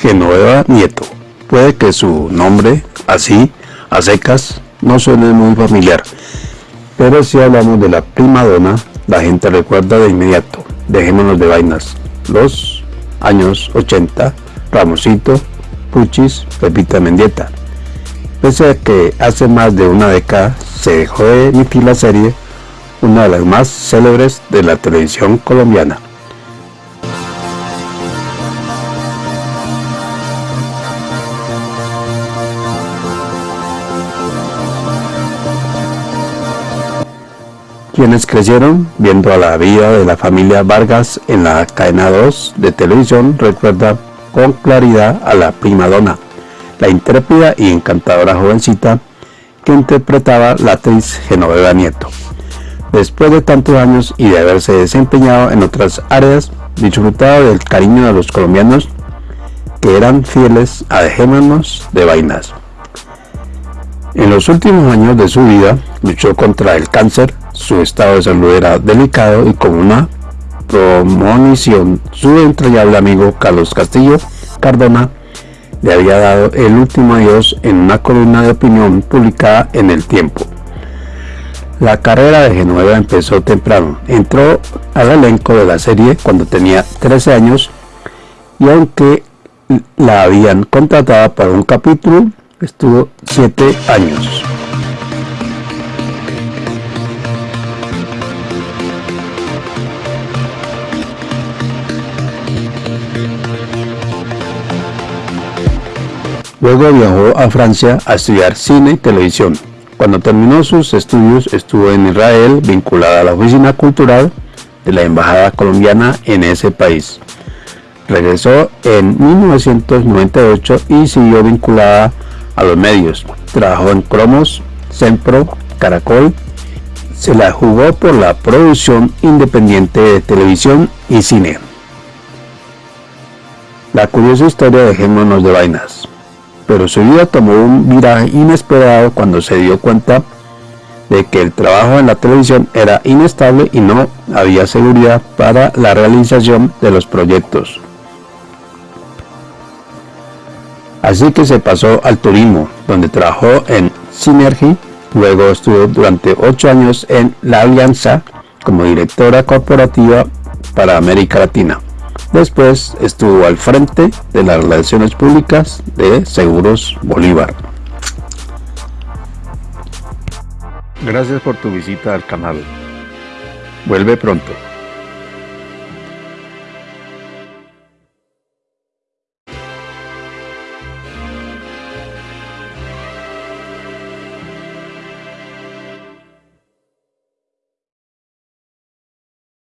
Genoveva Nieto. Puede que su nombre, así, a secas, no suene muy familiar, pero si hablamos de la prima donna, la gente recuerda de inmediato. Dejémonos de vainas. Los años 80, Ramosito, Puchis, Pepita Mendieta. Pese a que hace más de una década se dejó de emitir la serie, una de las más célebres de la televisión colombiana. Quienes crecieron viendo a la vida de la familia Vargas en la cadena 2 de televisión recuerdan con claridad a la prima donna, la intrépida y encantadora jovencita que interpretaba la actriz Genoveva Nieto. Después de tantos años y de haberse desempeñado en otras áreas, disfrutaba del cariño de los colombianos que eran fieles a Dejémonos de Vainas. En los últimos años de su vida luchó contra el cáncer su estado de salud era delicado y con una promonición, su entrañable amigo Carlos Castillo Cardona le había dado el último adiós en una columna de opinión publicada en El Tiempo. La carrera de Genueva empezó temprano. Entró al elenco de la serie cuando tenía 13 años y aunque la habían contratado para un capítulo, estuvo 7 años. Luego viajó a Francia a estudiar cine y televisión. Cuando terminó sus estudios estuvo en Israel vinculada a la oficina cultural de la Embajada Colombiana en ese país. Regresó en 1998 y siguió vinculada a los medios. Trabajó en Cromos, Sempro, Caracol. Se la jugó por la producción independiente de televisión y cine. La curiosa historia de Dejémonos de Vainas pero su vida tomó un viraje inesperado cuando se dio cuenta de que el trabajo en la televisión era inestable y no había seguridad para la realización de los proyectos. Así que se pasó al turismo, donde trabajó en Synergy, luego estuvo durante ocho años en La Alianza como directora corporativa para América Latina. Después estuvo al frente de las relaciones públicas de Seguros Bolívar. Gracias por tu visita al canal. Vuelve pronto.